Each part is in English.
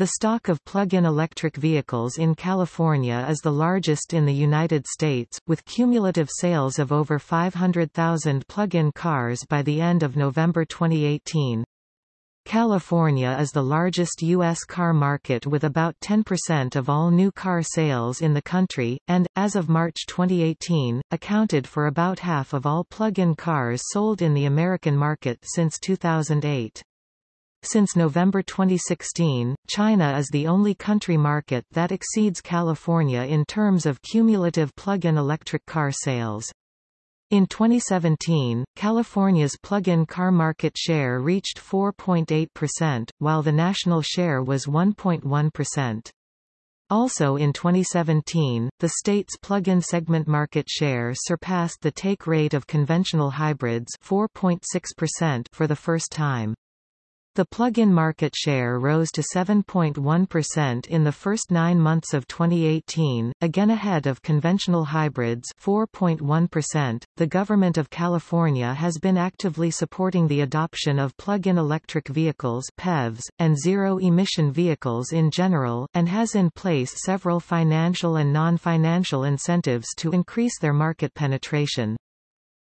The stock of plug-in electric vehicles in California is the largest in the United States, with cumulative sales of over 500,000 plug-in cars by the end of November 2018. California is the largest U.S. car market with about 10% of all new car sales in the country, and, as of March 2018, accounted for about half of all plug-in cars sold in the American market since 2008. Since November 2016, China is the only country market that exceeds California in terms of cumulative plug-in electric car sales. In 2017, California's plug-in car market share reached 4.8%, while the national share was 1.1%. Also in 2017, the state's plug-in segment market share surpassed the take rate of conventional hybrids 4.6% for the first time. The plug-in market share rose to 7.1% in the first nine months of 2018, again ahead of conventional hybrids 4.1%. The government of California has been actively supporting the adoption of plug-in electric vehicles PEVs, and zero-emission vehicles in general, and has in place several financial and non-financial incentives to increase their market penetration.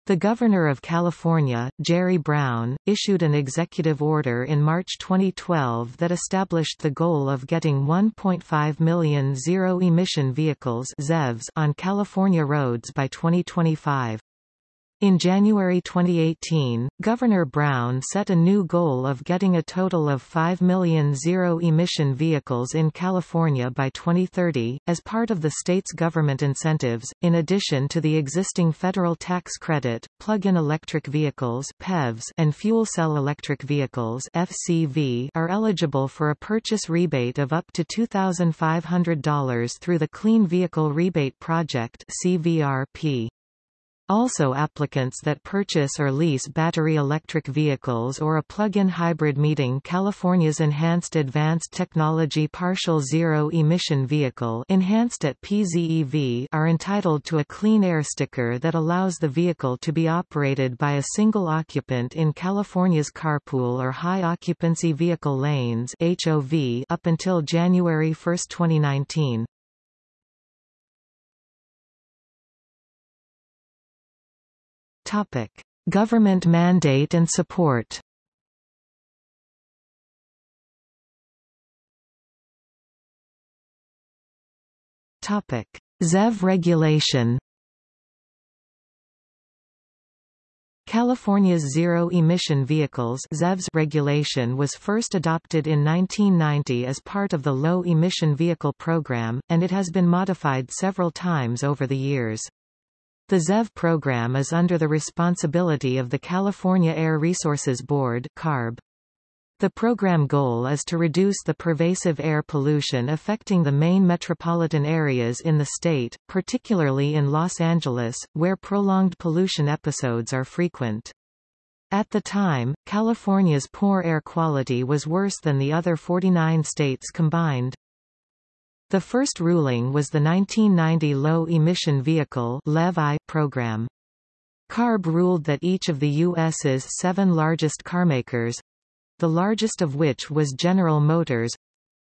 The Governor of California, Jerry Brown, issued an executive order in March 2012 that established the goal of getting 1.5 million zero-emission vehicles ZEVs on California roads by 2025. In January 2018, Governor Brown set a new goal of getting a total of 5 million zero-emission vehicles in California by 2030, as part of the state's government incentives. In addition to the existing federal tax credit, plug-in electric vehicles (PEVs) and fuel cell electric vehicles (FCV) are eligible for a purchase rebate of up to $2,500 through the Clean Vehicle Rebate Project (CVRP). Also applicants that purchase or lease battery electric vehicles or a plug-in hybrid meeting California's Enhanced Advanced Technology Partial Zero Emission Vehicle enhanced at PZEV are entitled to a clean air sticker that allows the vehicle to be operated by a single occupant in California's carpool or high occupancy vehicle lanes HOV up until January 1, 2019. Topic: Government mandate and support. Topic: ZEV regulation. California's zero-emission vehicles ZEVs regulation was first adopted in 1990 as part of the Low Emission Vehicle Program, and it has been modified several times over the years. The ZEV program is under the responsibility of the California Air Resources Board CARB. The program goal is to reduce the pervasive air pollution affecting the main metropolitan areas in the state, particularly in Los Angeles, where prolonged pollution episodes are frequent. At the time, California's poor air quality was worse than the other 49 states combined. The first ruling was the 1990 Low Emission Vehicle program. CARB ruled that each of the U.S.'s seven largest carmakers—the largest of which was General Motors,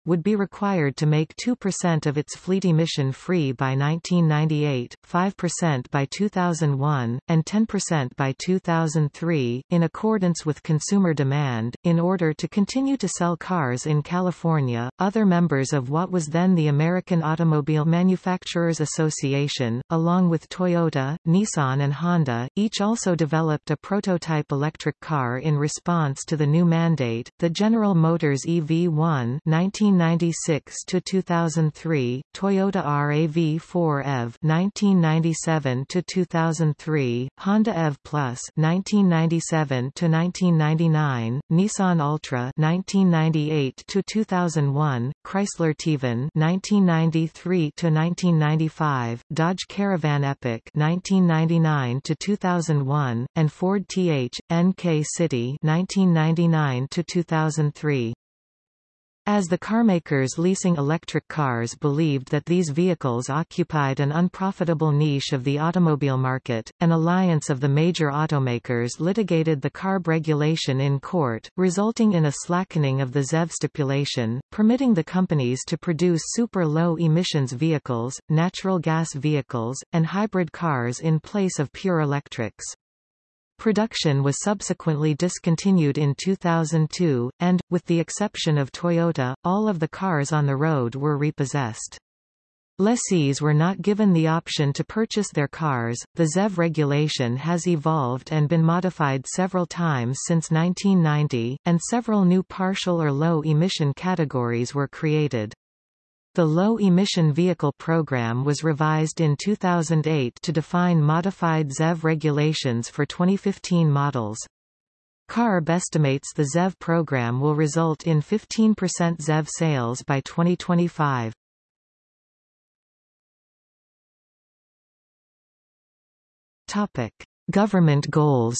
would be required to make 2% of its fleet emission-free by 1998, 5% by 2001, and 10% by 2003, in accordance with consumer demand. In order to continue to sell cars in California, other members of what was then the American Automobile Manufacturers Association, along with Toyota, Nissan and Honda, each also developed a prototype electric car in response to the new mandate, the General Motors EV1 19 1996 to 2003, Toyota RAV4 EV 1997 to 2003, Honda EV Plus 1997 to 1999, Nissan Altra 1998 to 2001, Chrysler TEVan 1993 to 1995, Dodge Caravan Epic 1999 to 2001, and Ford TH NK City 1999 to 2003. As the carmakers leasing electric cars believed that these vehicles occupied an unprofitable niche of the automobile market, an alliance of the major automakers litigated the CARB regulation in court, resulting in a slackening of the ZEV stipulation, permitting the companies to produce super-low emissions vehicles, natural gas vehicles, and hybrid cars in place of pure electrics. Production was subsequently discontinued in 2002, and, with the exception of Toyota, all of the cars on the road were repossessed. Lessees were not given the option to purchase their cars. The ZEV regulation has evolved and been modified several times since 1990, and several new partial or low emission categories were created. The Low Emission Vehicle Program was revised in 2008 to define modified ZEV regulations for 2015 models. CARB estimates the ZEV program will result in 15% ZEV sales by 2025. Topic: Government goals.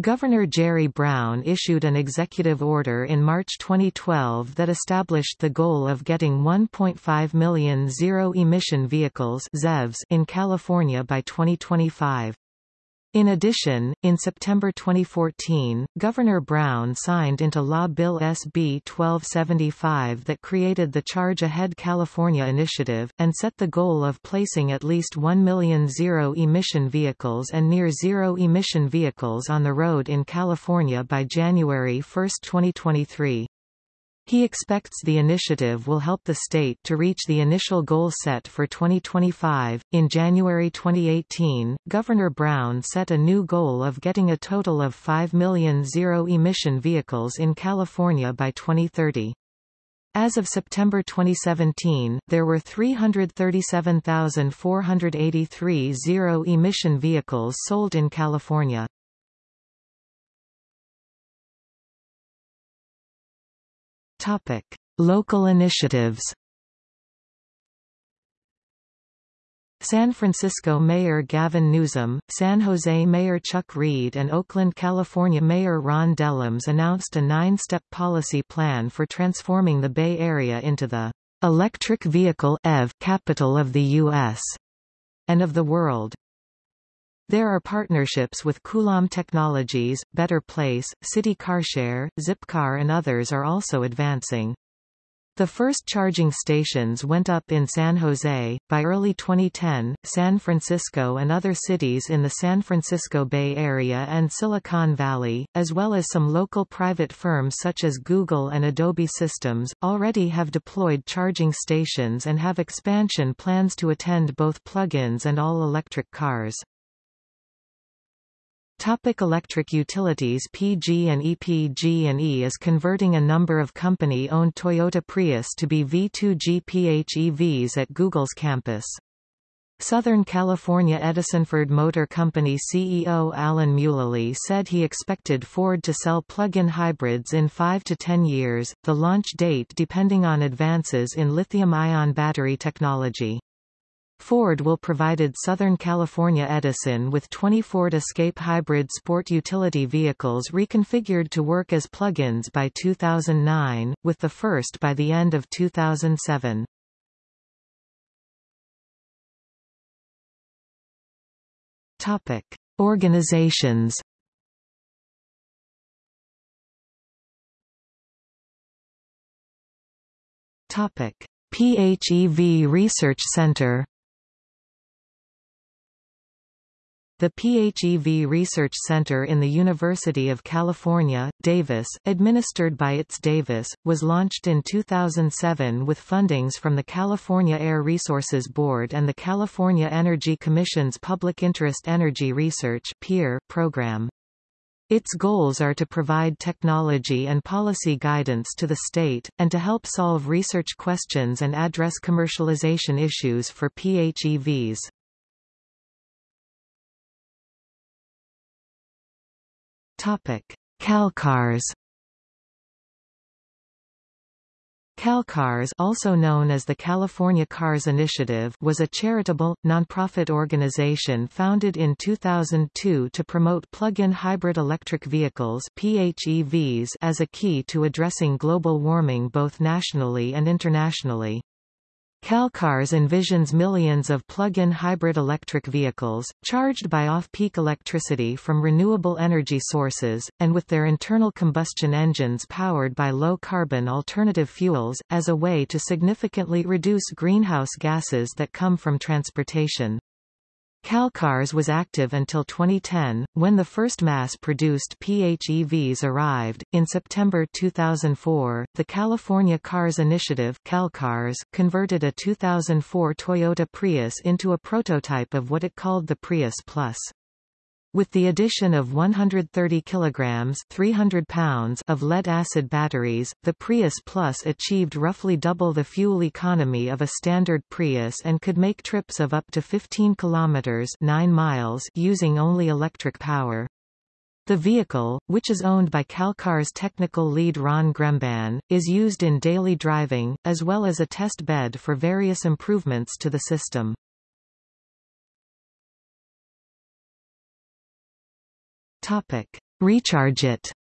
Governor Jerry Brown issued an executive order in March 2012 that established the goal of getting 1.5 million zero-emission vehicles in California by 2025. In addition, in September 2014, Governor Brown signed into law Bill SB 1275 that created the Charge Ahead California Initiative, and set the goal of placing at least 1 million zero-emission vehicles and near-zero-emission vehicles on the road in California by January 1, 2023. He expects the initiative will help the state to reach the initial goal set for 2025. In January 2018, Governor Brown set a new goal of getting a total of 5 million zero emission vehicles in California by 2030. As of September 2017, there were 337,483 zero-emission vehicles sold in California. Topic: Local initiatives. San Francisco Mayor Gavin Newsom, San Jose Mayor Chuck Reed and Oakland, California Mayor Ron Dellums announced a nine-step policy plan for transforming the Bay Area into the electric vehicle EV capital of the U.S. and of the world. There are partnerships with Coulomb Technologies, Better Place, City Carshare, Zipcar and others are also advancing. The first charging stations went up in San Jose. By early 2010, San Francisco and other cities in the San Francisco Bay Area and Silicon Valley, as well as some local private firms such as Google and Adobe Systems, already have deployed charging stations and have expansion plans to attend both plug-ins and all-electric cars. Topic electric utilities PG&E PG&E is converting a number of company-owned Toyota Prius to be V2G PHEVs at Google's campus. Southern California Edison Ford Motor Company CEO Alan Mulally said he expected Ford to sell plug-in hybrids in 5 to 10 years, the launch date depending on advances in lithium-ion battery technology. Ford will provided Southern California Edison with 20 Ford Escape hybrid sport utility vehicles reconfigured to work as plug-ins by 2009, with the first by the end of 2007. Topic: Organizations. Topic: PHEV Research Center The PHEV Research Center in the University of California, Davis, administered by ITS Davis, was launched in 2007 with fundings from the California Air Resources Board and the California Energy Commission's Public Interest Energy Research (PIER) program. Its goals are to provide technology and policy guidance to the state, and to help solve research questions and address commercialization issues for PHEVs. Topic: Calcars CalCars also known as the California Cars Initiative was a charitable, nonprofit organization founded in 2002 to promote plug-in hybrid electric vehicles PHEVs as a key to addressing global warming both nationally and internationally. CalCars envisions millions of plug-in hybrid electric vehicles, charged by off-peak electricity from renewable energy sources, and with their internal combustion engines powered by low-carbon alternative fuels, as a way to significantly reduce greenhouse gases that come from transportation. CalCars was active until 2010, when the first mass-produced PHEVs arrived. In September 2004, the California Cars Initiative CalCars converted a 2004 Toyota Prius into a prototype of what it called the Prius Plus. With the addition of 130 kilograms 300 pounds of lead-acid batteries, the Prius Plus achieved roughly double the fuel economy of a standard Prius and could make trips of up to 15 kilometers 9 miles using only electric power. The vehicle, which is owned by CalCar's technical lead Ron Gremban, is used in daily driving, as well as a test bed for various improvements to the system. Topic: Rechargeit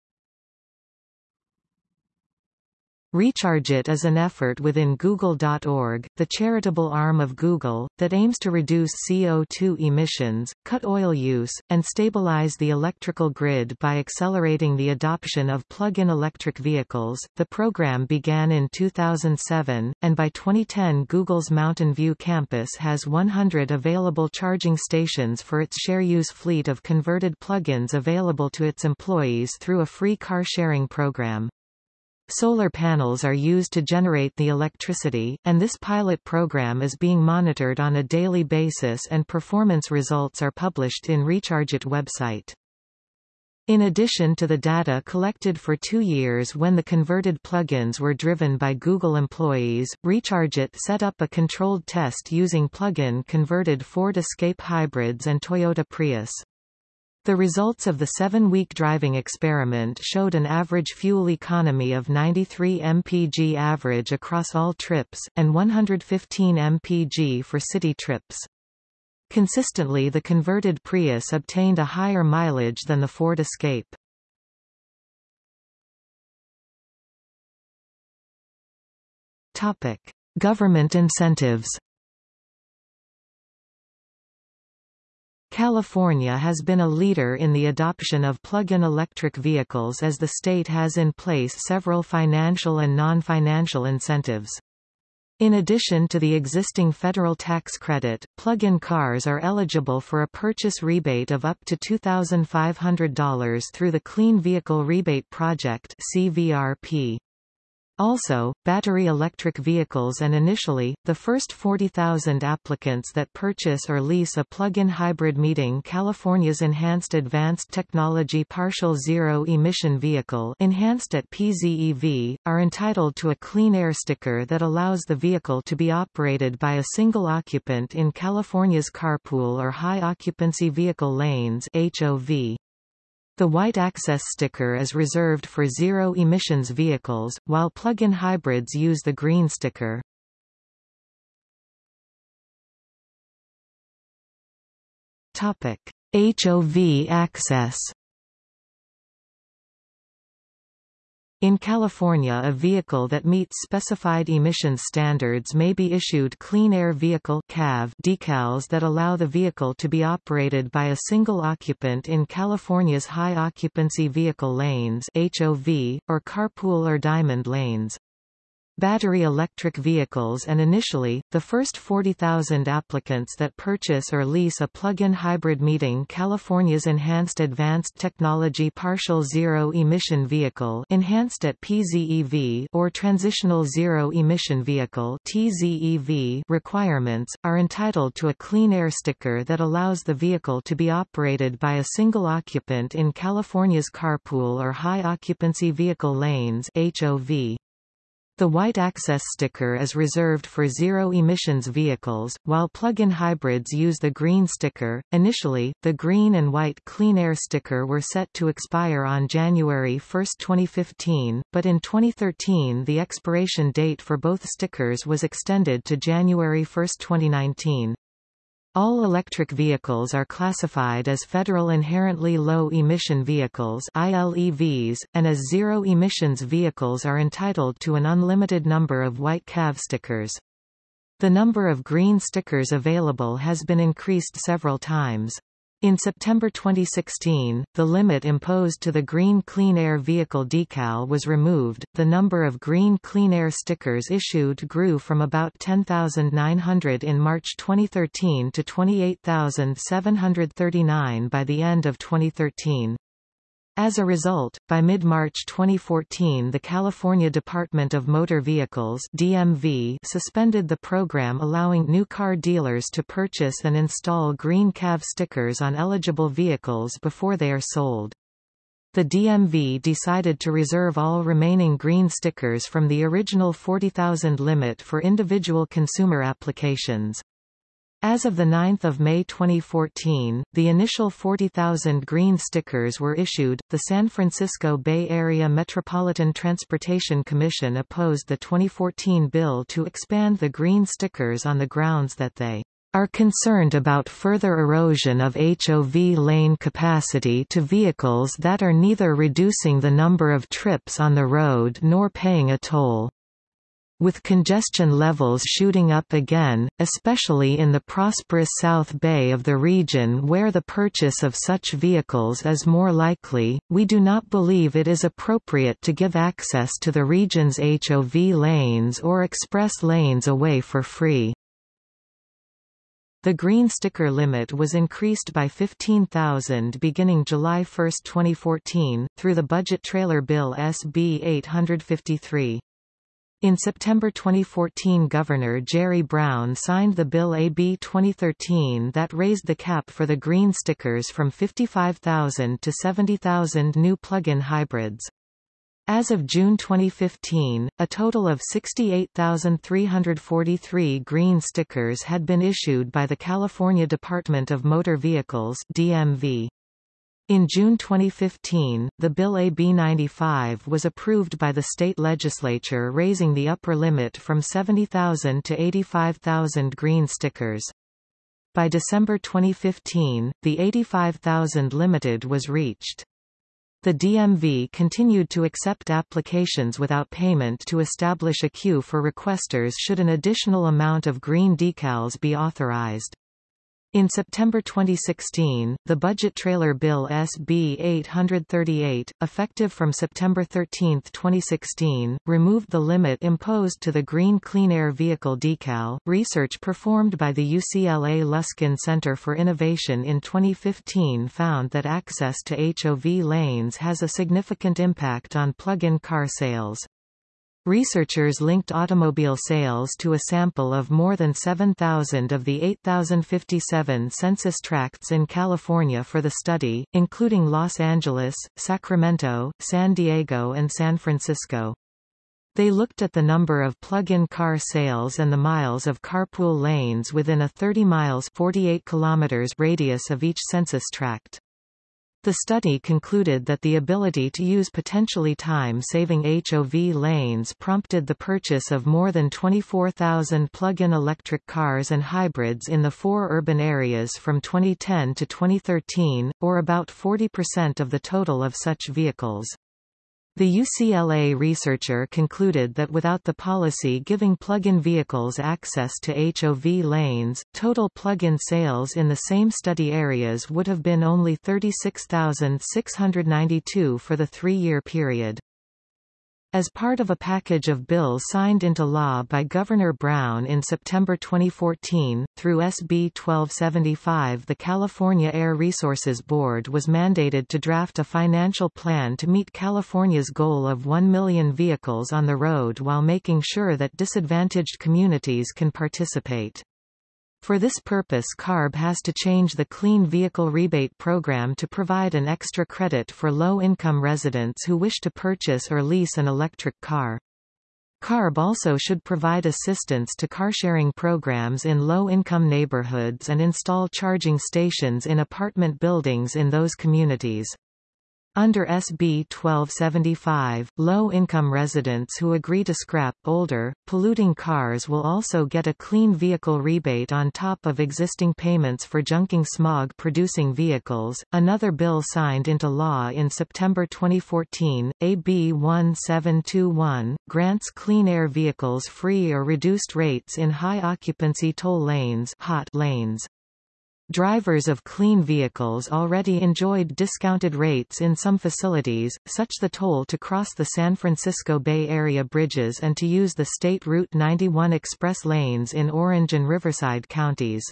RechargeIt is an effort within Google.org, the charitable arm of Google, that aims to reduce CO2 emissions, cut oil use, and stabilize the electrical grid by accelerating the adoption of plug-in electric vehicles. The program began in 2007, and by 2010 Google's Mountain View campus has 100 available charging stations for its share-use fleet of converted plug-ins available to its employees through a free car-sharing program. Solar panels are used to generate the electricity, and this pilot program is being monitored on a daily basis and performance results are published in RechargeIt website. In addition to the data collected for two years when the converted plugins were driven by Google employees, RechargeIt set up a controlled test using plug-in converted Ford Escape hybrids and Toyota Prius. The results of the seven-week driving experiment showed an average fuel economy of 93 mpg average across all trips, and 115 mpg for city trips. Consistently the converted Prius obtained a higher mileage than the Ford Escape. Government incentives California has been a leader in the adoption of plug-in electric vehicles as the state has in place several financial and non-financial incentives. In addition to the existing federal tax credit, plug-in cars are eligible for a purchase rebate of up to $2,500 through the Clean Vehicle Rebate Project CVRP. Also, battery electric vehicles and initially, the first 40,000 applicants that purchase or lease a plug-in hybrid meeting California's Enhanced Advanced Technology Partial Zero Emission Vehicle enhanced at PZEV, are entitled to a Clean Air sticker that allows the vehicle to be operated by a single occupant in California's carpool or high-occupancy vehicle lanes HOV. The white access sticker is reserved for zero-emissions vehicles, while plug-in hybrids use the green sticker. HOV access In California a vehicle that meets specified emission standards may be issued Clean Air Vehicle decals that allow the vehicle to be operated by a single occupant in California's high occupancy vehicle lanes HOV, or carpool or diamond lanes battery electric vehicles and initially, the first 40,000 applicants that purchase or lease a plug-in hybrid meeting California's Enhanced Advanced Technology Partial Zero Emission Vehicle enhanced at PZEV or Transitional Zero Emission Vehicle TZEV requirements, are entitled to a clean air sticker that allows the vehicle to be operated by a single occupant in California's carpool or high occupancy vehicle lanes HOV. The white access sticker is reserved for zero-emissions vehicles, while plug-in hybrids use the green sticker. Initially, the green and white Clean Air sticker were set to expire on January 1, 2015, but in 2013 the expiration date for both stickers was extended to January 1, 2019. All electric vehicles are classified as Federal Inherently Low Emission Vehicles ILEVs, and as zero-emissions vehicles are entitled to an unlimited number of white CAV stickers. The number of green stickers available has been increased several times. In September 2016, the limit imposed to the Green Clean Air Vehicle decal was removed. The number of Green Clean Air stickers issued grew from about 10,900 in March 2013 to 28,739 by the end of 2013. As a result, by mid-March 2014 the California Department of Motor Vehicles DMV suspended the program allowing new car dealers to purchase and install green CAV stickers on eligible vehicles before they are sold. The DMV decided to reserve all remaining green stickers from the original 40,000 limit for individual consumer applications. As of 9 May 2014, the initial 40,000 green stickers were issued. The San Francisco Bay Area Metropolitan Transportation Commission opposed the 2014 bill to expand the green stickers on the grounds that they are concerned about further erosion of HOV lane capacity to vehicles that are neither reducing the number of trips on the road nor paying a toll with congestion levels shooting up again, especially in the prosperous South Bay of the region where the purchase of such vehicles is more likely, we do not believe it is appropriate to give access to the region's HOV lanes or express lanes away for free. The green sticker limit was increased by 15,000 beginning July 1, 2014, through the Budget Trailer Bill SB 853. In September 2014 Governor Jerry Brown signed the Bill AB 2013 that raised the cap for the green stickers from 55,000 to 70,000 new plug-in hybrids. As of June 2015, a total of 68,343 green stickers had been issued by the California Department of Motor Vehicles DMV. In June 2015, the Bill AB 95 was approved by the state legislature raising the upper limit from 70,000 to 85,000 green stickers. By December 2015, the 85,000 limited was reached. The DMV continued to accept applications without payment to establish a queue for requesters should an additional amount of green decals be authorized. In September 2016, the Budget Trailer Bill SB 838, effective from September 13, 2016, removed the limit imposed to the Green Clean Air Vehicle decal. Research performed by the UCLA Luskin Center for Innovation in 2015 found that access to HOV lanes has a significant impact on plug-in car sales. Researchers linked automobile sales to a sample of more than 7,000 of the 8,057 census tracts in California for the study, including Los Angeles, Sacramento, San Diego and San Francisco. They looked at the number of plug-in car sales and the miles of carpool lanes within a 30 miles 48 kilometers radius of each census tract. The study concluded that the ability to use potentially time-saving HOV lanes prompted the purchase of more than 24,000 plug-in electric cars and hybrids in the four urban areas from 2010 to 2013, or about 40% of the total of such vehicles. The UCLA researcher concluded that without the policy giving plug-in vehicles access to HOV lanes, total plug-in sales in the same study areas would have been only 36,692 for the three-year period. As part of a package of bills signed into law by Governor Brown in September 2014, through SB 1275 the California Air Resources Board was mandated to draft a financial plan to meet California's goal of 1 million vehicles on the road while making sure that disadvantaged communities can participate. For this purpose CARB has to change the Clean Vehicle Rebate Program to provide an extra credit for low-income residents who wish to purchase or lease an electric car. CARB also should provide assistance to car-sharing programs in low-income neighborhoods and install charging stations in apartment buildings in those communities. Under SB 1275, low-income residents who agree to scrap older, polluting cars will also get a clean vehicle rebate on top of existing payments for junking smog-producing vehicles. Another bill signed into law in September 2014, AB 1721, grants clean air vehicles free or reduced rates in high-occupancy toll lanes, hot lanes. Drivers of clean vehicles already enjoyed discounted rates in some facilities, such as the toll to cross the San Francisco Bay Area bridges and to use the State Route 91 express lanes in Orange and Riverside counties.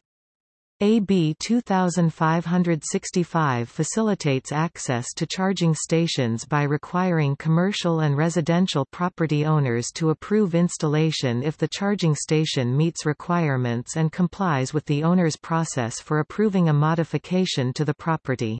AB 2565 facilitates access to charging stations by requiring commercial and residential property owners to approve installation if the charging station meets requirements and complies with the owner's process for approving a modification to the property.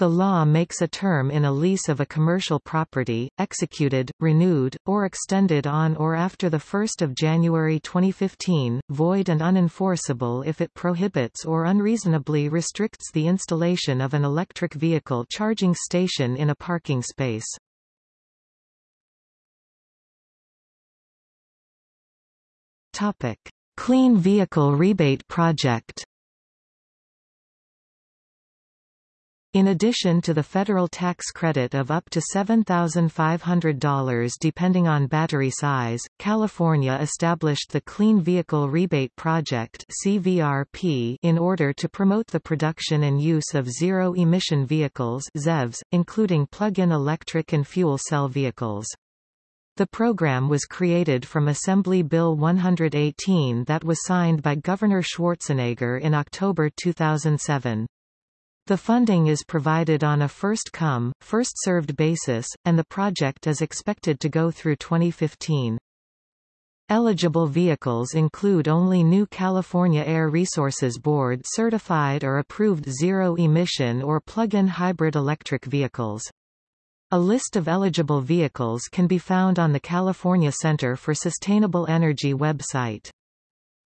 The law makes a term in a lease of a commercial property, executed, renewed, or extended on or after 1 January 2015, void and unenforceable if it prohibits or unreasonably restricts the installation of an electric vehicle charging station in a parking space. Clean Vehicle Rebate Project In addition to the federal tax credit of up to $7,500 depending on battery size, California established the Clean Vehicle Rebate Project CVRP in order to promote the production and use of zero-emission vehicles ZEVs, including plug-in electric and fuel cell vehicles. The program was created from Assembly Bill 118 that was signed by Governor Schwarzenegger in October 2007. The funding is provided on a first-come, first-served basis, and the project is expected to go through 2015. Eligible vehicles include only new California Air Resources Board certified or approved zero-emission or plug-in hybrid electric vehicles. A list of eligible vehicles can be found on the California Center for Sustainable Energy website.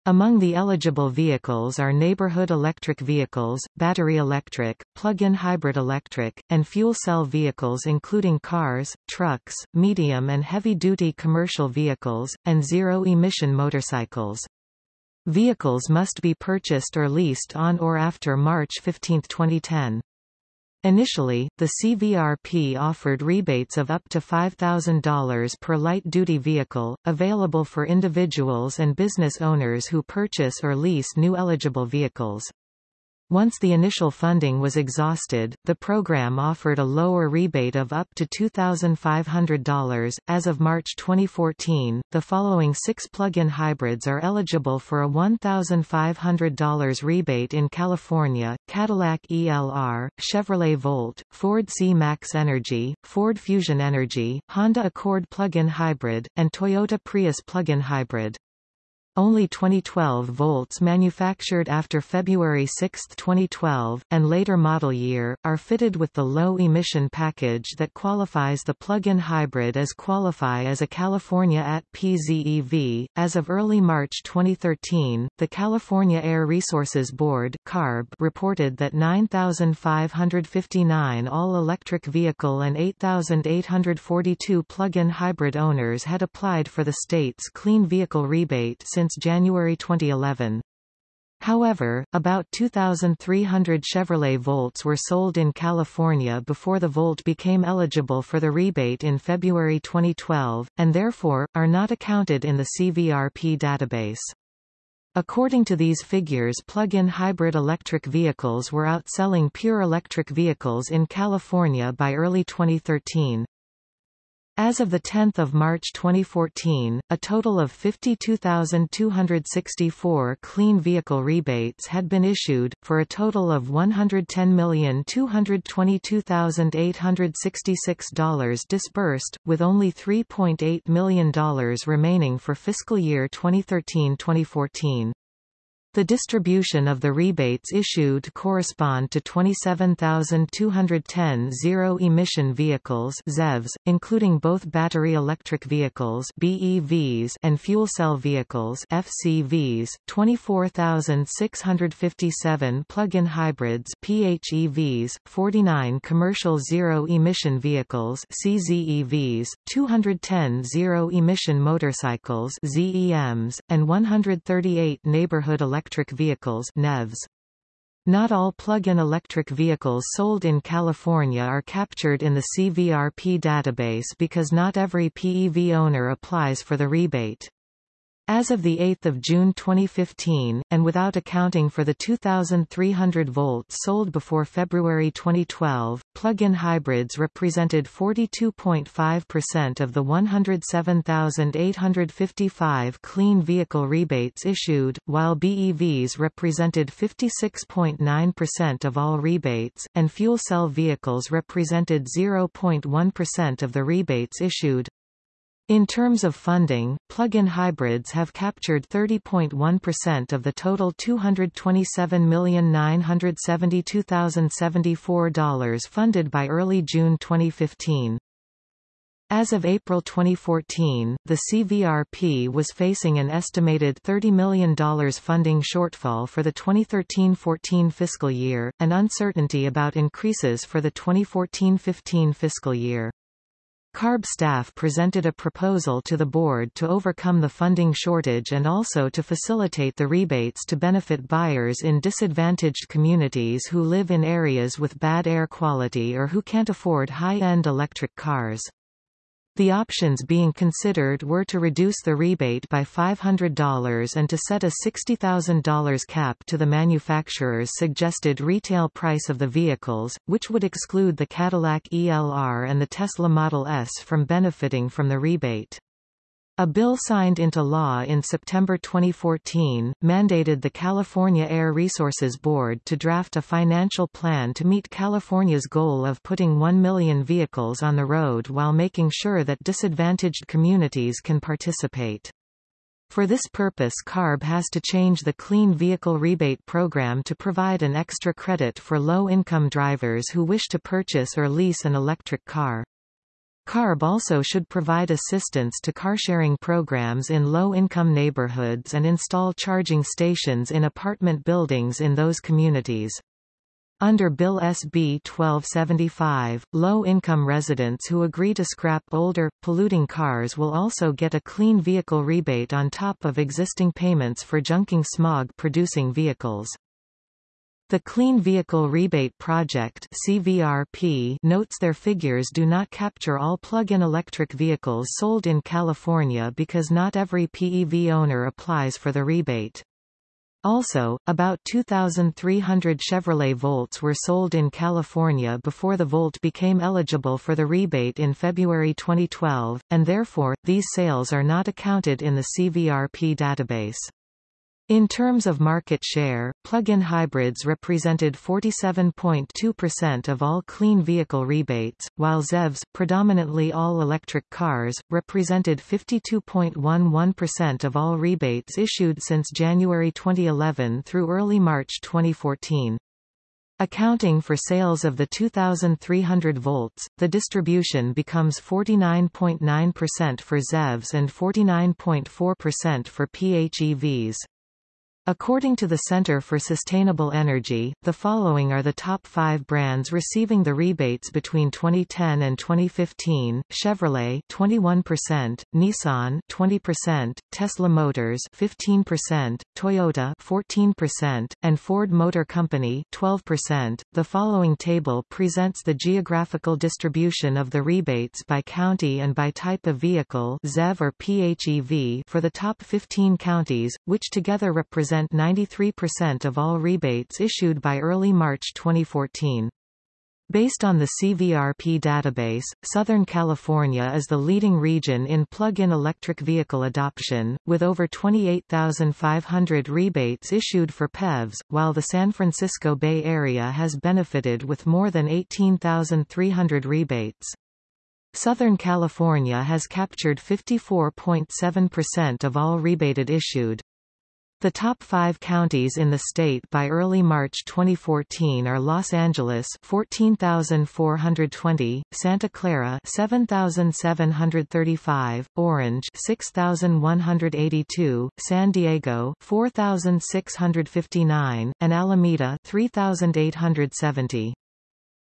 Among the eligible vehicles are neighborhood electric vehicles, battery electric, plug-in hybrid electric, and fuel cell vehicles including cars, trucks, medium and heavy-duty commercial vehicles, and zero-emission motorcycles. Vehicles must be purchased or leased on or after March 15, 2010. Initially, the CVRP offered rebates of up to $5,000 per light-duty vehicle, available for individuals and business owners who purchase or lease new eligible vehicles. Once the initial funding was exhausted, the program offered a lower rebate of up to $2,500. As of March 2014, the following six plug-in hybrids are eligible for a $1,500 rebate in California, Cadillac ELR, Chevrolet Volt, Ford C-Max Energy, Ford Fusion Energy, Honda Accord plug-in hybrid, and Toyota Prius plug-in hybrid. Only 2012 Volts manufactured after February 6, 2012, and later model year, are fitted with the low-emission package that qualifies the plug-in hybrid as qualify as a California at PZEV. As of early March 2013, the California Air Resources Board CARB reported that 9,559 all-electric vehicle and 8,842 plug-in hybrid owners had applied for the state's clean vehicle rebate since since January 2011. However, about 2,300 Chevrolet Volts were sold in California before the Volt became eligible for the rebate in February 2012, and therefore, are not accounted in the CVRP database. According to these figures plug-in hybrid electric vehicles were outselling pure electric vehicles in California by early 2013. As of 10 March 2014, a total of 52,264 clean vehicle rebates had been issued, for a total of $110,222,866 disbursed, with only $3.8 million remaining for fiscal year 2013-2014. The distribution of the rebates issued correspond to 27,210 zero-emission vehicles ZEVs, including both battery electric vehicles BEVs and fuel cell vehicles FCVs, 24,657 plug-in hybrids PHEVs, 49 commercial zero-emission vehicles CZEVs, 210 zero-emission motorcycles ZEMs, and 138 neighborhood electric electric vehicles NEVs. Not all plug-in electric vehicles sold in California are captured in the CVRP database because not every PEV owner applies for the rebate. As of 8 June 2015, and without accounting for the 2,300 volts sold before February 2012, plug-in hybrids represented 42.5% of the 107,855 clean vehicle rebates issued, while BEVs represented 56.9% of all rebates, and fuel cell vehicles represented 0.1% of the rebates issued. In terms of funding, plug-in hybrids have captured 30.1% of the total $227,972,074 funded by early June 2015. As of April 2014, the CVRP was facing an estimated $30 million funding shortfall for the 2013-14 fiscal year, and uncertainty about increases for the 2014-15 fiscal year. CARB staff presented a proposal to the board to overcome the funding shortage and also to facilitate the rebates to benefit buyers in disadvantaged communities who live in areas with bad air quality or who can't afford high-end electric cars. The options being considered were to reduce the rebate by $500 and to set a $60,000 cap to the manufacturer's suggested retail price of the vehicles, which would exclude the Cadillac ELR and the Tesla Model S from benefiting from the rebate. A bill signed into law in September 2014, mandated the California Air Resources Board to draft a financial plan to meet California's goal of putting 1 million vehicles on the road while making sure that disadvantaged communities can participate. For this purpose CARB has to change the Clean Vehicle Rebate Program to provide an extra credit for low-income drivers who wish to purchase or lease an electric car. CARB also should provide assistance to carsharing programs in low-income neighborhoods and install charging stations in apartment buildings in those communities. Under Bill SB 1275, low-income residents who agree to scrap older, polluting cars will also get a clean vehicle rebate on top of existing payments for junking smog-producing vehicles. The Clean Vehicle Rebate Project CVRP notes their figures do not capture all plug-in electric vehicles sold in California because not every PEV owner applies for the rebate. Also, about 2,300 Chevrolet Volts were sold in California before the Volt became eligible for the rebate in February 2012, and therefore, these sales are not accounted in the CVRP database. In terms of market share, plug-in hybrids represented 47.2% of all clean vehicle rebates, while ZEVs, predominantly all-electric cars, represented 52.11% of all rebates issued since January 2011 through early March 2014. Accounting for sales of the 2,300 volts, the distribution becomes 49.9% for ZEVs and 49.4% for PHEVs. According to the Center for Sustainable Energy, the following are the top five brands receiving the rebates between 2010 and 2015, Chevrolet 21%, Nissan 20%, Tesla Motors 15%, Toyota 14%, and Ford Motor Company 12%. The following table presents the geographical distribution of the rebates by county and by type of vehicle ZEV or PHEV for the top 15 counties, which together represent represent 93% of all rebates issued by early March 2014. Based on the CVRP database, Southern California is the leading region in plug-in electric vehicle adoption, with over 28,500 rebates issued for PEVs, while the San Francisco Bay Area has benefited with more than 18,300 rebates. Southern California has captured 54.7% of all rebated issued. The top five counties in the state by early March 2014 are Los Angeles 14,420, Santa Clara 7,735, Orange 6,182, San Diego 4,659, and Alameda 3,870.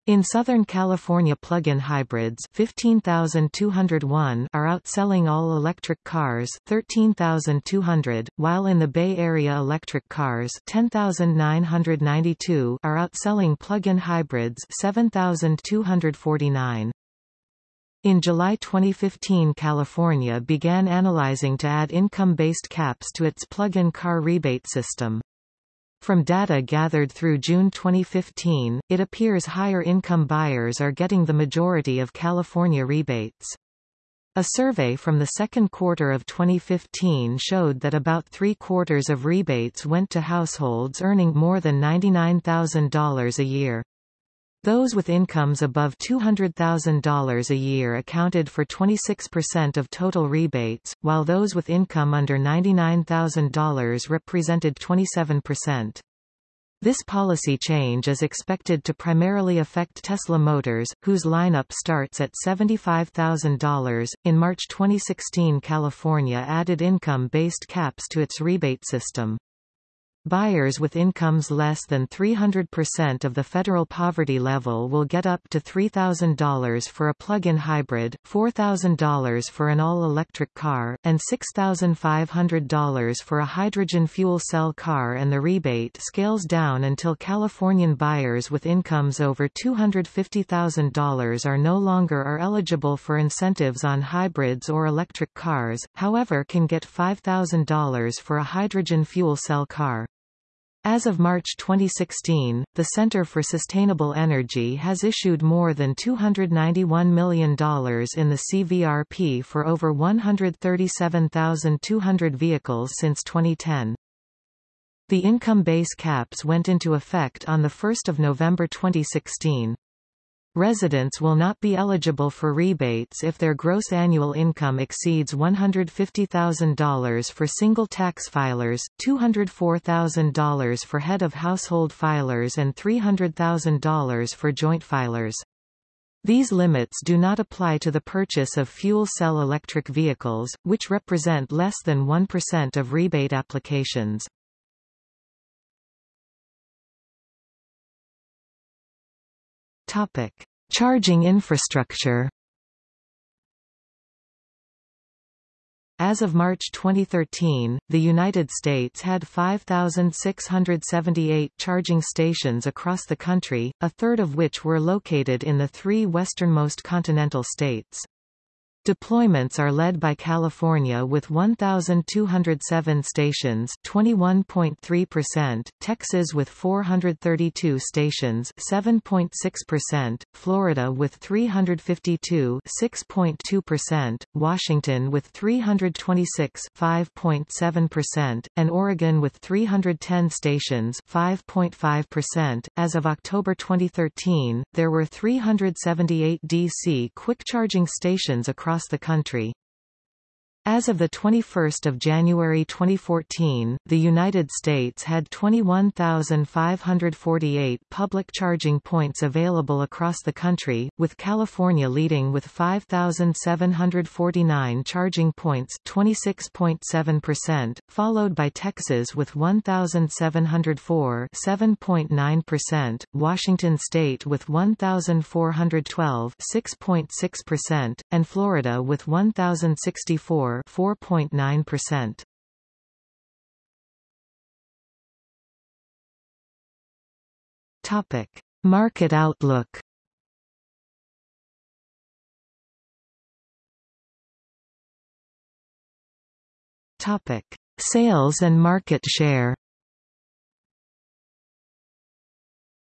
In Southern California plug-in hybrids 15,201 are outselling all-electric cars 13,200, while in the Bay Area electric cars 10,992 are outselling plug-in hybrids 7,249. In July 2015 California began analyzing to add income-based caps to its plug-in car rebate system. From data gathered through June 2015, it appears higher-income buyers are getting the majority of California rebates. A survey from the second quarter of 2015 showed that about three-quarters of rebates went to households earning more than $99,000 a year. Those with incomes above $200,000 a year accounted for 26% of total rebates, while those with income under $99,000 represented 27%. This policy change is expected to primarily affect Tesla Motors, whose lineup starts at $75,000. In March 2016, California added income based caps to its rebate system. Buyers with incomes less than 300% of the federal poverty level will get up to $3,000 for a plug-in hybrid, $4,000 for an all-electric car, and $6,500 for a hydrogen fuel cell car and the rebate scales down until Californian buyers with incomes over $250,000 are no longer are eligible for incentives on hybrids or electric cars, however can get $5,000 for a hydrogen fuel cell car. As of March 2016, the Center for Sustainable Energy has issued more than $291 million in the CVRP for over 137,200 vehicles since 2010. The income base caps went into effect on 1 November 2016. Residents will not be eligible for rebates if their gross annual income exceeds $150,000 for single tax filers, $204,000 for head of household filers and $300,000 for joint filers. These limits do not apply to the purchase of fuel cell electric vehicles, which represent less than 1% of rebate applications. Topic: Charging infrastructure. As of March 2013, the United States had 5,678 charging stations across the country, a third of which were located in the three westernmost continental states. Deployments are led by California with 1,207 stations 21.3%, Texas with 432 stations 7.6%, Florida with 352 6.2%, Washington with 326 5.7%, and Oregon with 310 stations 5.5%. As of October 2013, there were 378 DC quick charging stations across across the country. As of 21 January 2014, the United States had 21,548 public charging points available across the country, with California leading with 5,749 charging points 26.7%, followed by Texas with 1,704 7.9%, Washington State with 1,412 6.6%, and Florida with 1,064 4.9%. Topic: Market outlook. Topic: Sales and market share.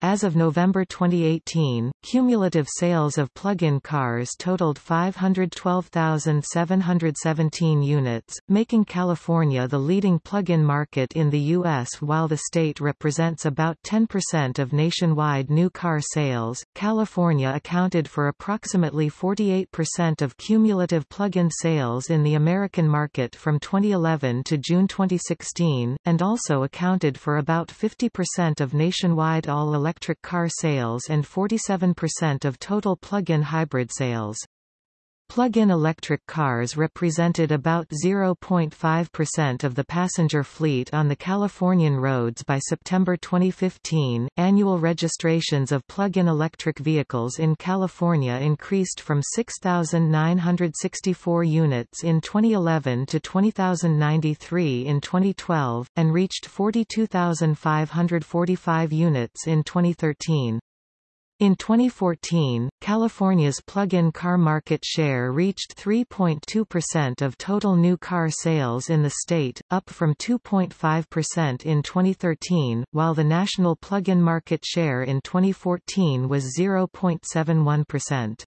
As of November 2018, cumulative sales of plug-in cars totaled 512,717 units, making California the leading plug-in market in the U.S. While the state represents about 10% of nationwide new car sales, California accounted for approximately 48% of cumulative plug-in sales in the American market from 2011 to June 2016, and also accounted for about 50% of nationwide all electric car sales and 47% of total plug-in hybrid sales. Plug-in electric cars represented about 0.5% of the passenger fleet on the Californian roads by September 2015. Annual registrations of plug-in electric vehicles in California increased from 6,964 units in 2011 to 20,093 in 2012, and reached 42,545 units in 2013. In 2014, California's plug-in car market share reached 3.2% of total new car sales in the state, up from 2.5% in 2013, while the national plug-in market share in 2014 was 0.71%.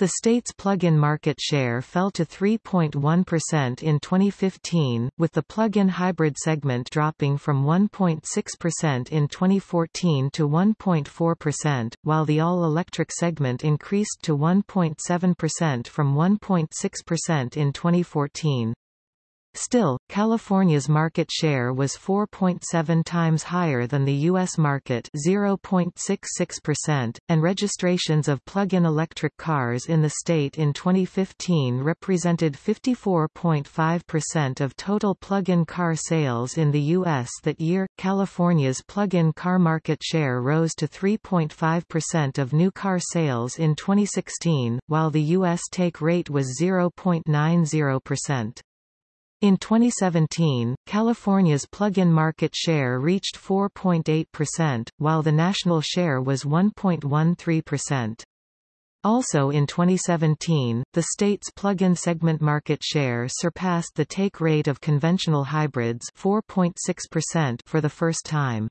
The state's plug-in market share fell to 3.1% in 2015, with the plug-in hybrid segment dropping from 1.6% in 2014 to 1.4%, while the all-electric segment increased to 1.7% from 1.6% in 2014. Still, California's market share was 4.7 times higher than the U.S. market 0.66%, and registrations of plug-in electric cars in the state in 2015 represented 54.5% of total plug-in car sales in the U.S. that year. California's plug-in car market share rose to 3.5% of new car sales in 2016, while the U.S. take rate was 0.90%. In 2017, California's plug-in market share reached 4.8%, while the national share was 1.13%. Also in 2017, the state's plug-in segment market share surpassed the take rate of conventional hybrids 4.6% for the first time.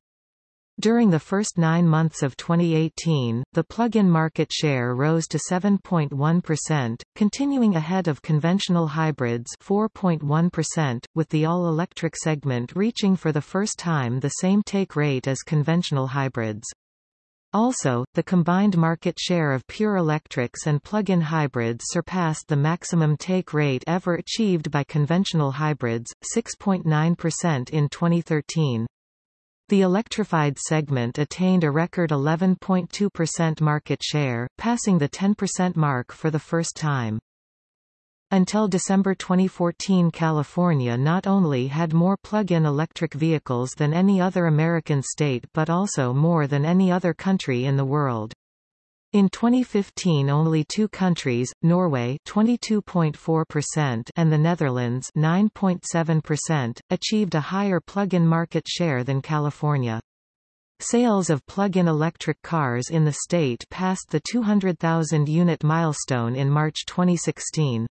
During the first nine months of 2018, the plug-in market share rose to 7.1%, continuing ahead of conventional hybrids 4.1%, with the all-electric segment reaching for the first time the same take rate as conventional hybrids. Also, the combined market share of pure electrics and plug-in hybrids surpassed the maximum take rate ever achieved by conventional hybrids, 6.9% in 2013. The electrified segment attained a record 11.2% market share, passing the 10% mark for the first time. Until December 2014 California not only had more plug-in electric vehicles than any other American state but also more than any other country in the world. In 2015 only two countries, Norway 22.4% and the Netherlands 9.7%, achieved a higher plug-in market share than California. Sales of plug-in electric cars in the state passed the 200,000 unit milestone in March 2016.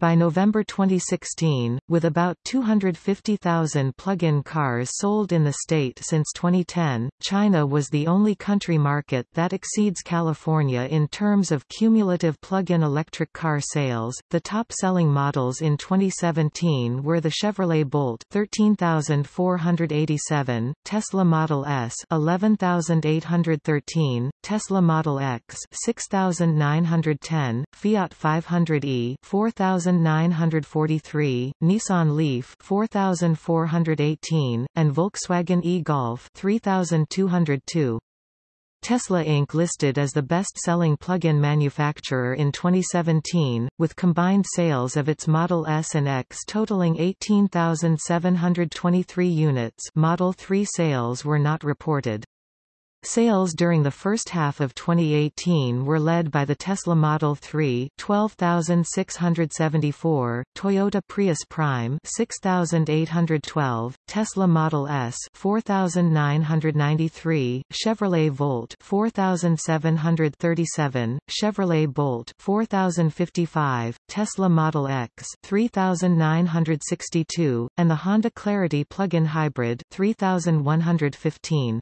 By November 2016, with about 250,000 plug-in cars sold in the state since 2010, China was the only country market that exceeds California in terms of cumulative plug-in electric car sales. The top-selling models in 2017 were the Chevrolet Bolt 13,487, Tesla Model S 11,813, Tesla Model X 6,910, Fiat 500e 4,000 4943, Nissan Leaf 4418, and Volkswagen e-Golf 3202. Tesla Inc. listed as the best-selling plug-in manufacturer in 2017, with combined sales of its Model S and X totaling 18,723 units Model 3 sales were not reported. Sales during the first half of 2018 were led by the Tesla Model 3 12,674, Toyota Prius Prime 6,812, Tesla Model S 4,993, Chevrolet Volt 4,737, Chevrolet Bolt 4,055, Tesla Model X 3,962, and the Honda Clarity plug-in hybrid 3,115.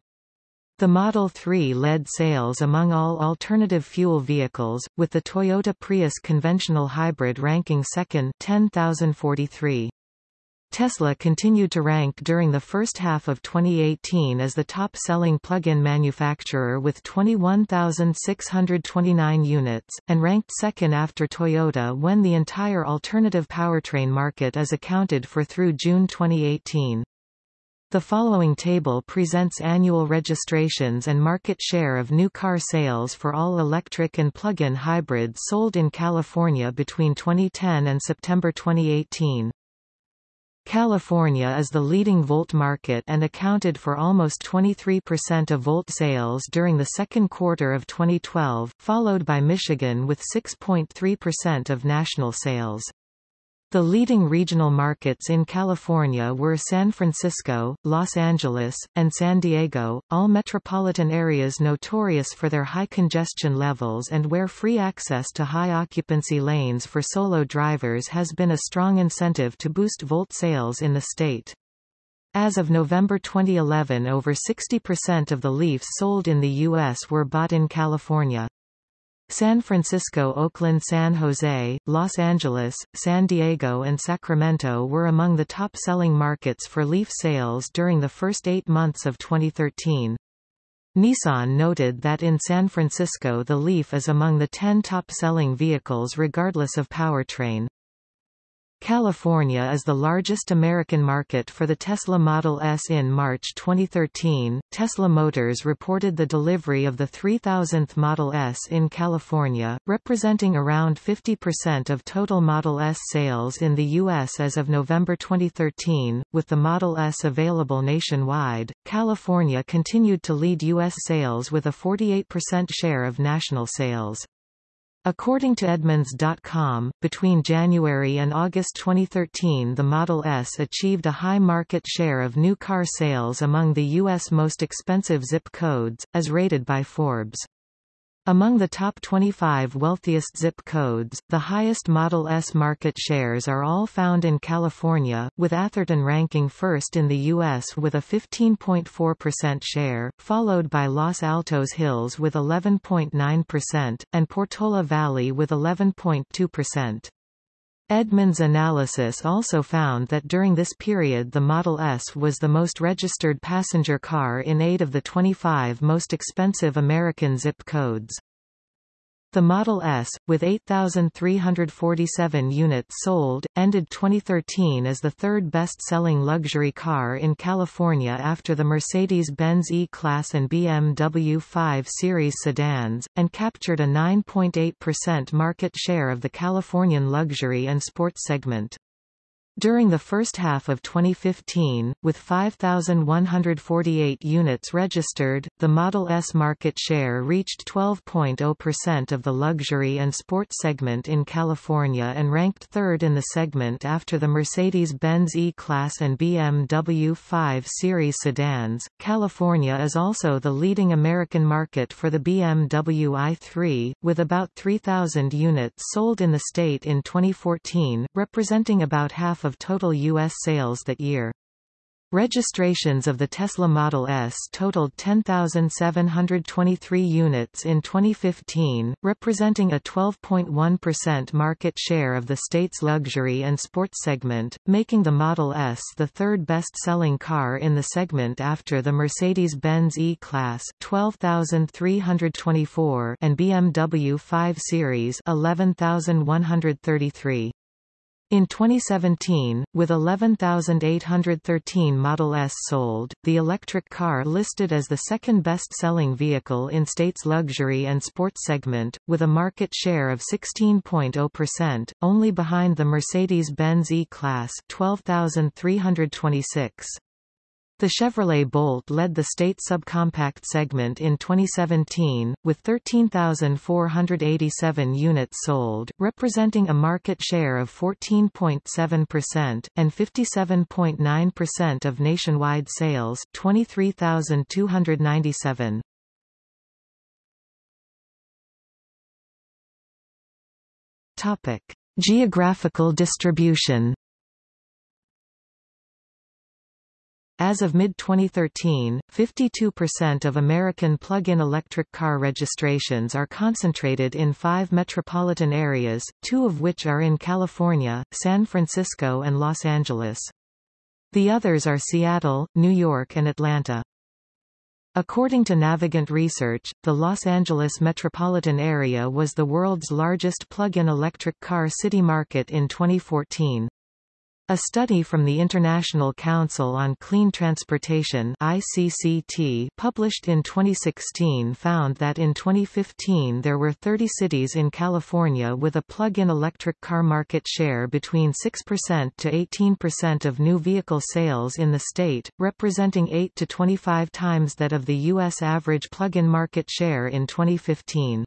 The Model 3 led sales among all alternative fuel vehicles, with the Toyota Prius conventional hybrid ranking second 10,043. Tesla continued to rank during the first half of 2018 as the top-selling plug-in manufacturer with 21,629 units, and ranked second after Toyota when the entire alternative powertrain market is accounted for through June 2018. The following table presents annual registrations and market share of new car sales for all electric and plug-in hybrids sold in California between 2010 and September 2018. California is the leading Volt market and accounted for almost 23% of Volt sales during the second quarter of 2012, followed by Michigan with 6.3% of national sales. The leading regional markets in California were San Francisco, Los Angeles, and San Diego, all metropolitan areas notorious for their high congestion levels and where free access to high occupancy lanes for solo drivers has been a strong incentive to boost Volt sales in the state. As of November 2011 over 60% of the Leafs sold in the U.S. were bought in California. San Francisco Oakland San Jose, Los Angeles, San Diego and Sacramento were among the top-selling markets for Leaf sales during the first eight months of 2013. Nissan noted that in San Francisco the Leaf is among the 10 top-selling vehicles regardless of powertrain. California is the largest American market for the Tesla Model S. In March 2013, Tesla Motors reported the delivery of the 3000th Model S in California, representing around 50% of total Model S sales in the U.S. as of November 2013. With the Model S available nationwide, California continued to lead U.S. sales with a 48% share of national sales. According to Edmunds.com, between January and August 2013 the Model S achieved a high market share of new car sales among the U.S. most expensive zip codes, as rated by Forbes. Among the top 25 wealthiest zip codes, the highest Model S market shares are all found in California, with Atherton ranking first in the U.S. with a 15.4% share, followed by Los Altos Hills with 11.9%, and Portola Valley with 11.2%. Edmunds' analysis also found that during this period the Model S was the most registered passenger car in eight of the 25 most expensive American zip codes. The Model S, with 8,347 units sold, ended 2013 as the third best-selling luxury car in California after the Mercedes-Benz E-Class and BMW 5 Series sedans, and captured a 9.8% market share of the Californian luxury and sports segment. During the first half of 2015, with 5,148 units registered, the Model S market share reached 12.0% of the luxury and sports segment in California and ranked third in the segment after the Mercedes-Benz E-Class and BMW 5 Series sedans. California is also the leading American market for the BMW i3, with about 3,000 units sold in the state in 2014, representing about half of total U.S. sales that year. Registrations of the Tesla Model S totaled 10,723 units in 2015, representing a 12.1% market share of the state's luxury and sports segment, making the Model S the third best-selling car in the segment after the Mercedes-Benz E-Class 12,324 and BMW 5 Series 11,133. In 2017, with 11,813 Model S sold, the electric car listed as the second best-selling vehicle in state's luxury and sports segment, with a market share of 16.0%, only behind the Mercedes-Benz E-Class 12,326. The Chevrolet Bolt led the state subcompact segment in 2017, with 13,487 units sold, representing a market share of 14.7%, and 57.9% of nationwide sales 23,297. Geographical distribution As of mid-2013, 52% of American plug-in electric car registrations are concentrated in five metropolitan areas, two of which are in California, San Francisco and Los Angeles. The others are Seattle, New York and Atlanta. According to Navigant Research, the Los Angeles metropolitan area was the world's largest plug-in electric car city market in 2014. A study from the International Council on Clean Transportation ICCT published in 2016 found that in 2015 there were 30 cities in California with a plug-in electric car market share between 6% to 18% of new vehicle sales in the state, representing 8 to 25 times that of the U.S. average plug-in market share in 2015.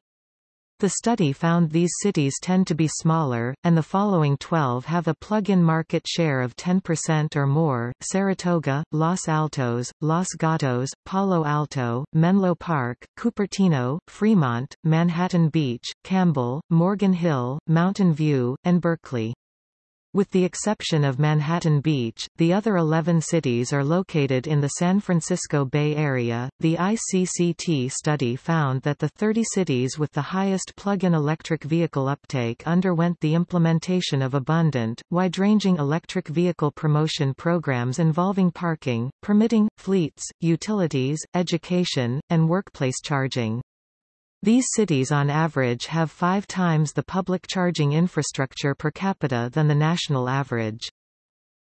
The study found these cities tend to be smaller, and the following 12 have a plug-in market share of 10% or more, Saratoga, Los Altos, Los Gatos, Palo Alto, Menlo Park, Cupertino, Fremont, Manhattan Beach, Campbell, Morgan Hill, Mountain View, and Berkeley. With the exception of Manhattan Beach, the other 11 cities are located in the San Francisco Bay Area. The ICCT study found that the 30 cities with the highest plug-in electric vehicle uptake underwent the implementation of abundant, wide-ranging electric vehicle promotion programs involving parking, permitting, fleets, utilities, education, and workplace charging. These cities on average have five times the public charging infrastructure per capita than the national average.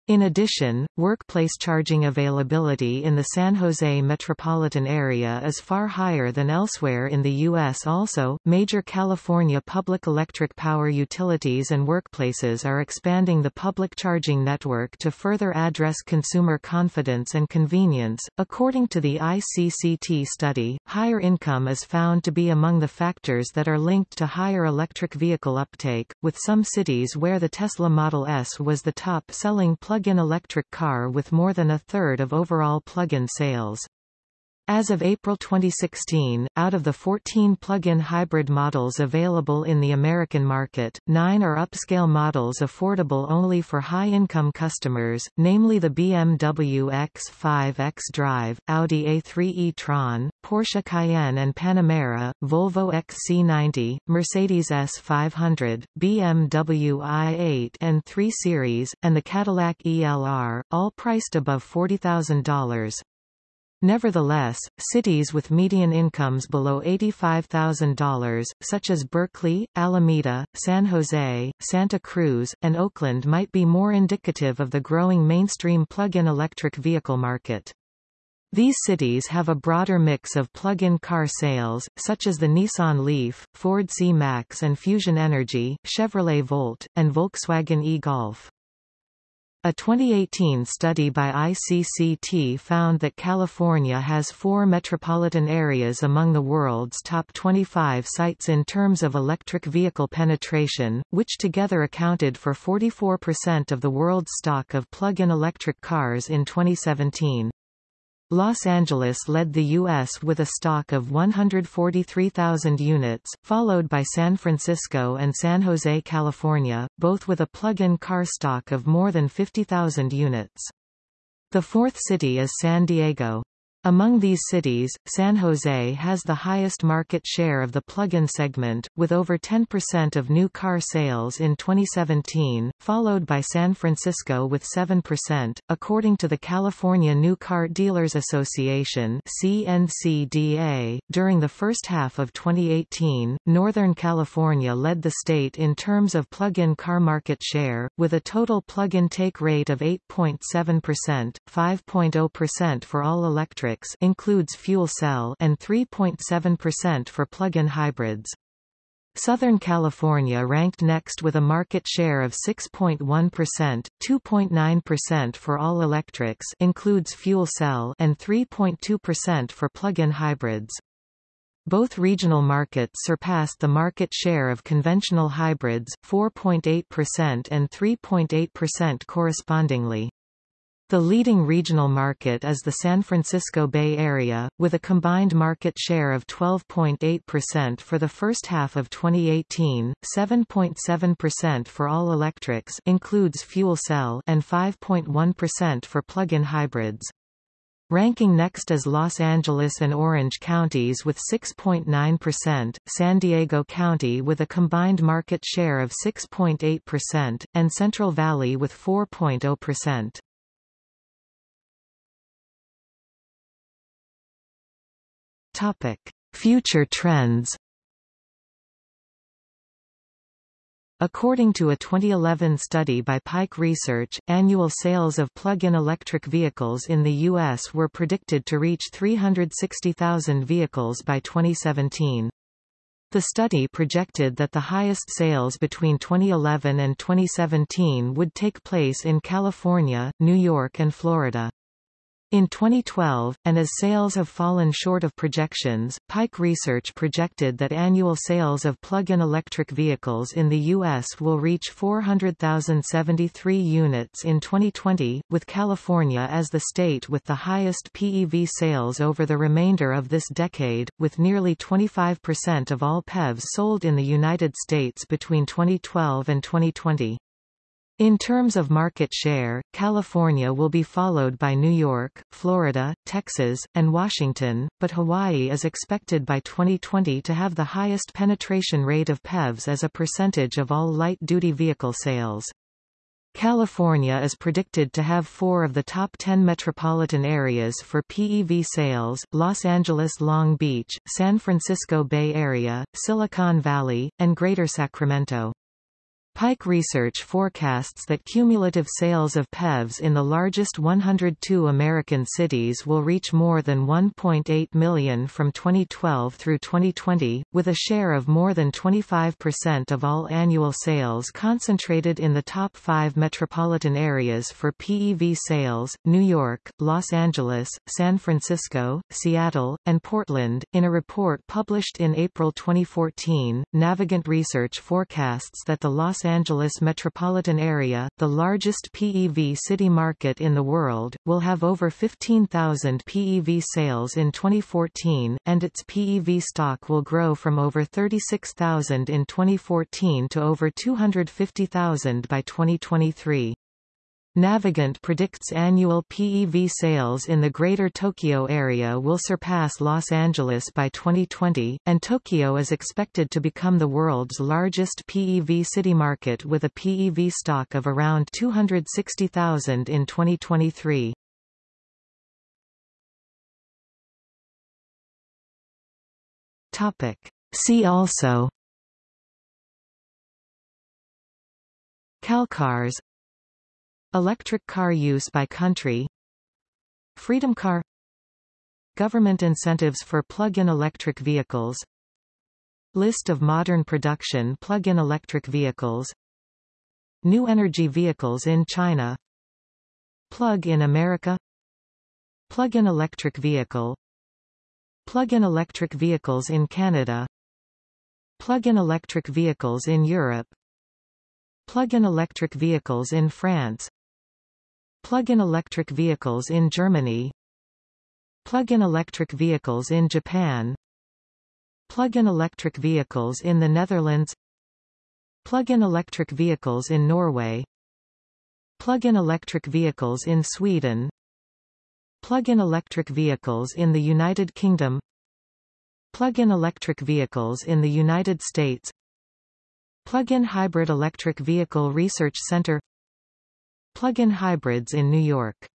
In addition, workplace charging availability in the San Jose metropolitan area is far higher than elsewhere in the U.S. Also, major California public electric power utilities and workplaces are expanding the public charging network to further address consumer confidence and convenience. According to the ICCT study, higher income is found to be among the factors that are linked to higher electric vehicle uptake, with some cities where the Tesla Model S was the top-selling plug plug-in electric car with more than a third of overall plug-in sales. As of April 2016, out of the 14 plug-in hybrid models available in the American market, nine are upscale models affordable only for high-income customers, namely the BMW X5 xDrive, Audi A3 e-tron, Porsche Cayenne and Panamera, Volvo XC90, Mercedes S500, BMW i8 and 3 Series, and the Cadillac ELR, all priced above $40,000. Nevertheless, cities with median incomes below $85,000, such as Berkeley, Alameda, San Jose, Santa Cruz, and Oakland might be more indicative of the growing mainstream plug-in electric vehicle market. These cities have a broader mix of plug-in car sales, such as the Nissan Leaf, Ford C-Max and Fusion Energi, Chevrolet Volt, and Volkswagen e-Golf. A 2018 study by ICCT found that California has four metropolitan areas among the world's top 25 sites in terms of electric vehicle penetration, which together accounted for 44% of the world's stock of plug-in electric cars in 2017. Los Angeles led the U.S. with a stock of 143,000 units, followed by San Francisco and San Jose, California, both with a plug-in car stock of more than 50,000 units. The fourth city is San Diego. Among these cities, San Jose has the highest market share of the plug-in segment, with over 10% of new car sales in 2017, followed by San Francisco with 7%. According to the California New Car Dealers Association (CNCDA), during the first half of 2018, Northern California led the state in terms of plug-in car market share, with a total plug-in take rate of 8.7%, 5.0% for all electric electrics includes fuel cell and 3.7% for plug-in hybrids. Southern California ranked next with a market share of 6.1%, 2.9% for all electrics includes fuel cell and 3.2% for plug-in hybrids. Both regional markets surpassed the market share of conventional hybrids, 4.8% and 3.8% correspondingly. The leading regional market is the San Francisco Bay Area, with a combined market share of 12.8% for the first half of 2018, 7.7% for all electrics includes fuel cell and 5.1% for plug-in hybrids. Ranking next is Los Angeles and Orange counties with 6.9%, San Diego County with a combined market share of 6.8%, and Central Valley with 4.0%. Topic: Future trends. According to a 2011 study by Pike Research, annual sales of plug-in electric vehicles in the U.S. were predicted to reach 360,000 vehicles by 2017. The study projected that the highest sales between 2011 and 2017 would take place in California, New York and Florida. In 2012, and as sales have fallen short of projections, Pike Research projected that annual sales of plug-in electric vehicles in the U.S. will reach 400,073 units in 2020, with California as the state with the highest PEV sales over the remainder of this decade, with nearly 25% of all PEVs sold in the United States between 2012 and 2020. In terms of market share, California will be followed by New York, Florida, Texas, and Washington, but Hawaii is expected by 2020 to have the highest penetration rate of PEVs as a percentage of all light-duty vehicle sales. California is predicted to have four of the top 10 metropolitan areas for PEV sales, Los Angeles Long Beach, San Francisco Bay Area, Silicon Valley, and Greater Sacramento. Pike Research forecasts that cumulative sales of PEVs in the largest 102 American cities will reach more than 1.8 million from 2012 through 2020, with a share of more than 25% of all annual sales concentrated in the top five metropolitan areas for PEV sales, New York, Los Angeles, San Francisco, Seattle, and Portland. In a report published in April 2014, Navigant Research forecasts that the Los Angeles metropolitan area, the largest PEV city market in the world, will have over 15,000 PEV sales in 2014, and its PEV stock will grow from over 36,000 in 2014 to over 250,000 by 2023. Navigant predicts annual PEV sales in the Greater Tokyo area will surpass Los Angeles by 2020, and Tokyo is expected to become the world's largest PEV city market with a PEV stock of around 260,000 in 2023. Topic. See also Calcars Electric car use by country. Freedom car. Government incentives for plug-in electric vehicles. List of modern production plug-in electric vehicles. New energy vehicles in China. Plug-in America. Plug-in electric vehicle. Plug-in electric vehicles in Canada. Plug-in electric vehicles in Europe. Plug-in electric vehicles in France Plug-in electric vehicles in Germany. Plug-in electric vehicles in Japan. Plug-in electric vehicles in the Netherlands. Plug-in electric vehicles in Norway. Plug-in electric vehicles in Sweden. Plug-in electric vehicles in the United Kingdom. Plug-in electric vehicles in the United States. Plug-in Hybrid Electric Vehicle Research Center Plug-in hybrids in New York